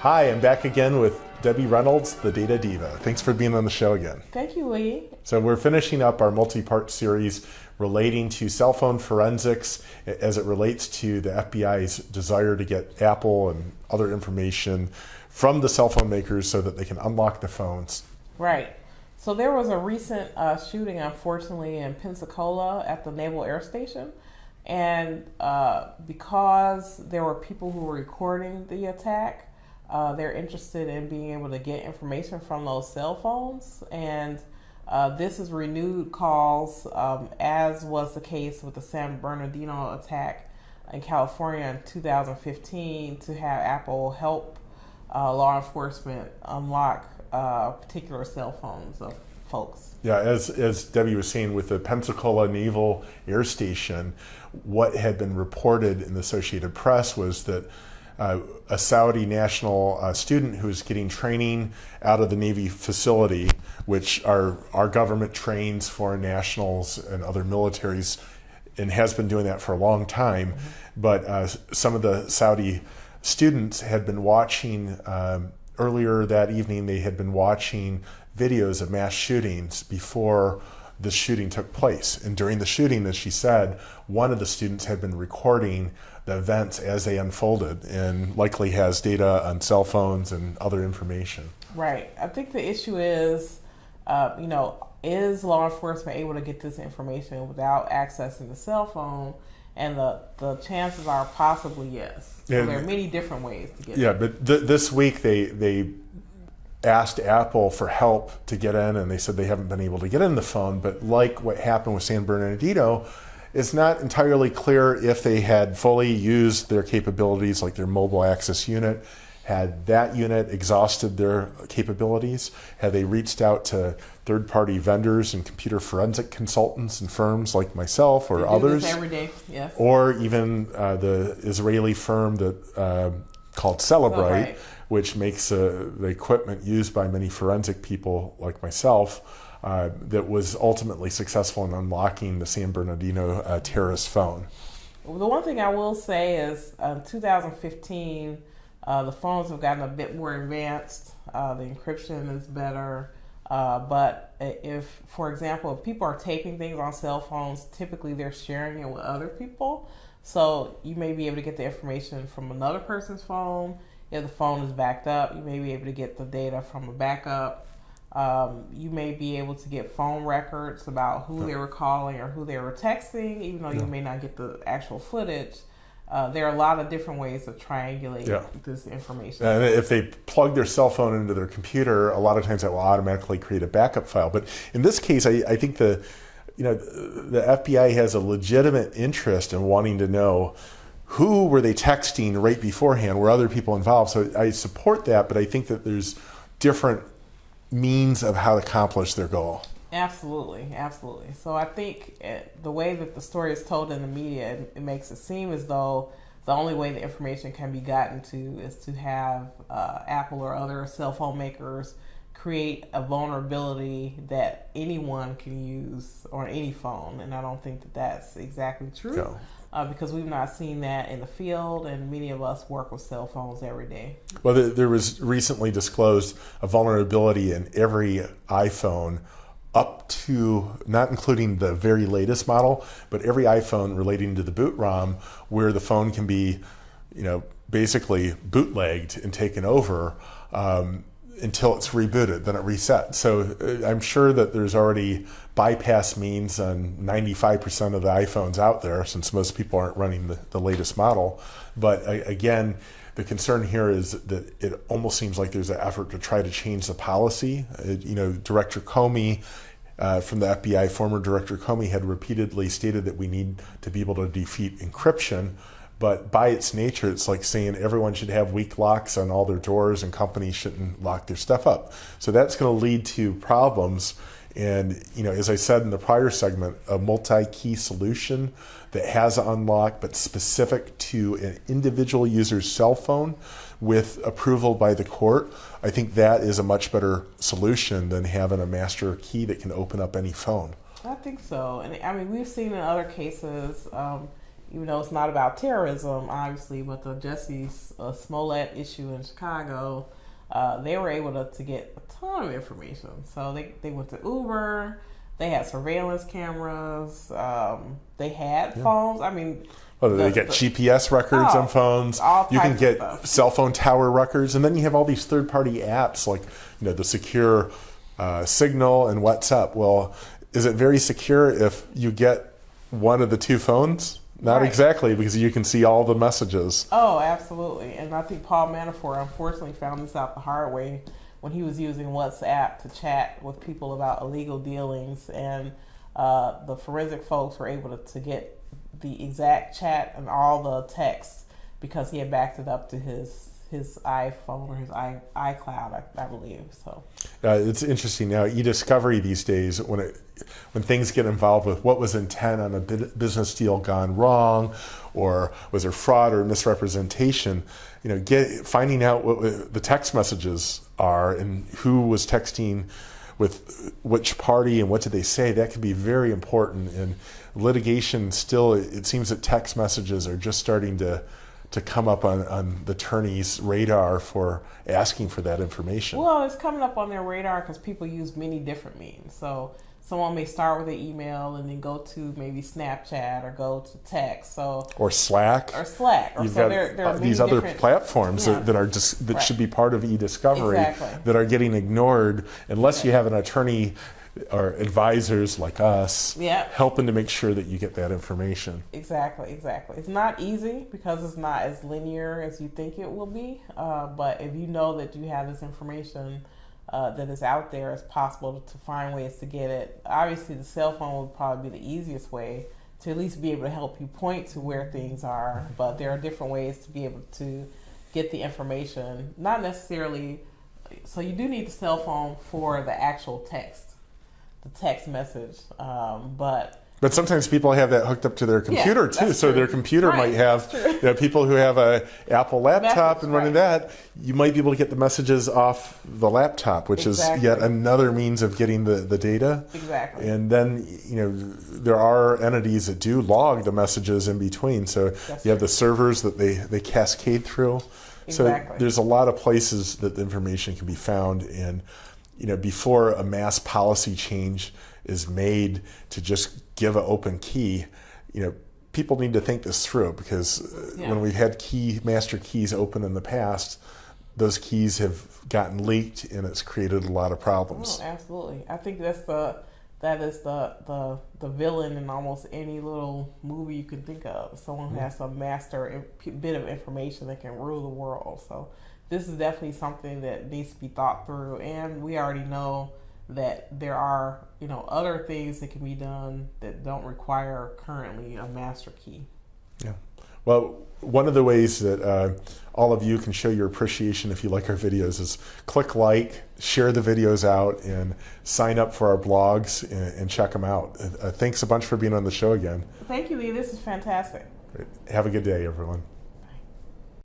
Hi, I'm back again with Debbie Reynolds, the Data Diva. Thanks for being on the show again. Thank you, Lee. So, we're finishing up our multi part series relating to cell phone forensics as it relates to the FBI's desire to get Apple and other information from the cell phone makers so that they can unlock the phones. Right. So, there was a recent uh, shooting, unfortunately, in Pensacola at the Naval Air Station. And uh, because there were people who were recording the attack, uh, they're interested in being able to get information from those cell phones. And uh, this is renewed calls, um, as was the case with the San Bernardino attack in California in 2015, to have Apple help uh, law enforcement unlock uh, particular cell phones of folks. Yeah, as, as Debbie was saying, with the Pensacola Naval Air Station, what had been reported in the Associated Press was that uh, a Saudi national uh, student who is getting training out of the Navy facility, which our, our government trains foreign nationals and other militaries and has been doing that for a long time. But uh, some of the Saudi students had been watching, um, earlier that evening, they had been watching videos of mass shootings before the shooting took place. And during the shooting, as she said, one of the students had been recording the events as they unfolded and likely has data on cell phones and other information. Right. I think the issue is, uh, you know, is law enforcement able to get this information without accessing the cell phone? And the, the chances are possibly yes. So there are many different ways to get it. Yeah, but th this week they, they asked Apple for help to get in, and they said they haven't been able to get in the phone. But like what happened with San Bernardino, it's not entirely clear if they had fully used their capabilities, like their mobile access unit. Had that unit exhausted their capabilities? Had they reached out to third party vendors and computer forensic consultants and firms like myself or others? every day, yes. Or even uh, the Israeli firm that uh, called Cellebrite which makes uh, the equipment used by many forensic people like myself uh, that was ultimately successful in unlocking the San Bernardino uh, terrorist phone. the one thing I will say is in uh, 2015, uh, the phones have gotten a bit more advanced. Uh, the encryption is better. But if, for example, if people are taping things on cell phones, typically they're sharing it with other people. So you may be able to get the information from another person's phone if the phone is backed up, you may be able to get the data from a backup. Um, you may be able to get phone records about who they were calling or who they were texting, even though you may not get the actual footage. Uh, there are a lot of different ways of triangulating yeah. this information. And if they plug their cell phone into their computer, a lot of times that will automatically create a backup file. But in this case, I, I think the you know the FBI has a legitimate interest in wanting to know who were they texting right beforehand? Were other people involved? So I support that, but I think that there's different means of how to accomplish their goal. Absolutely, absolutely. So I think it, eh, the way that the story is told in the media, it, it, makes it seem as though the only way the information can be gotten to is to have uh, Apple or other cell phone makers create a vulnerability that anyone can use on any phone, and I don't think that that's exactly true. No uh, because we've not seen that in the field, and many of us work with cell phones every day. Well, there was recently disclosed a vulnerability in every iPhone up to not including the very latest model, but every iPhone relating to the boot ROM, where the phone can be, you know, basically bootlegged and taken over. Um, until it's rebooted, then it resets. So uh, I'm sure that there's already bypass means on 95% of the iPhones out there, since most people aren't running the, the latest model. But again, the concern here is that it almost seems like there's an effort to try to change the policy. Uh, you know, Director Comey uh, from the FBI, former Director Comey, had repeatedly stated that we need to be able to defeat encryption. But by its nature, it's like saying everyone should have weak locks on all their doors and companies shouldn't lock their stuff up. So that's going to lead to problems. And, you know, as I said in the prior segment, a multi-key solution that has unlock but specific to an individual user's cell phone with approval by the court, I think that is a much better solution than having a master key that can open up any phone. I think so. And I mean, we've seen in other cases, um, even though it's not about terrorism, obviously, but the Jesse uh, Smollett issue in Chicago, uh, they were able to, to get a ton of information. So they, they went to Uber, they had surveillance cameras, um, they had yeah. phones. I mean, well, they get the, GPS records oh, on phones. you can get cell phone tower records, and then you have all these third-party apps like you know the secure uh, Signal and WhatsApp. Well, is it very secure if you get one of the two phones? Not right. exactly, because you can see all the messages. Oh, absolutely. And I think Paul Manafort unfortunately found this out the hard way when he was using WhatsApp to chat with people about illegal dealings. And uh, the forensic folks were able to, to get the exact chat and all the text because he had backed it up to his his iPhone or his i iCloud, I, I believe. So uh, it's interesting now. E-discovery these days, when it when things get involved with what was intent on a business deal gone wrong, or was there fraud or misrepresentation, you know, get finding out what the text messages are and who was texting with which party and what did they say. That could be very important. in litigation still, it seems that text messages are just starting to to come up on, on the attorney's radar for asking for that information? Well, it's coming up on their radar because people use many different means. So someone may start with an email and then go to maybe Snapchat or go to text. So or Slack or Slack. Or You've so got there, there uh, these other platforms yeah. that, that, are just that right. should be part of e-discovery exactly. that are getting ignored unless you have an attorney or advisors like us yep. helping to make sure that you get that information. Exactly, exactly. It's not easy because it's not as linear as you think it will be. Uh, but if you know that you have this information uh, that is out there, it's possible to find ways to get it. Obviously, the cell phone would probably be the easiest way to at least be able to help you point to where things are. But there are different ways to be able to get the information. Not necessarily. So you do need the cell phone for the actual text the text message. Um, but but sometimes people have that hooked up to their computer yeah, too. So true. their computer right, might have you know, people who have a Apple laptop message, and running right. that. You might be able to get the messages off the laptop, which exactly. is yet another means of getting the, the data. Exactly. And then you know there are entities that do log the messages in between. So That's you have the servers that they, they cascade through. Exactly. So there's a lot of places that the information can be found and you know before a mass policy change is made to just give an open key, you know, people need to think this through because uh, yeah. when we've had key master keys open in the past, those keys have gotten leaked and it's created a lot of problems. Oh, absolutely. I think that's the that is the the the villain in almost any little movie you can think of. Someone who mm-hmm. has some master bit of information that can rule the world. So this is definitely something that needs to be thought through, and we already know that there are you know other things that can be done that don't require currently a master key. Yeah. Well, one of the ways that uh, all of you can show your appreciation if you like our videos is click like, share the videos out, and sign up for our blogs and, and check them out. Uh, thanks a bunch for being on the show again. Thank you, Lee. This is fantastic. Have a good day, everyone.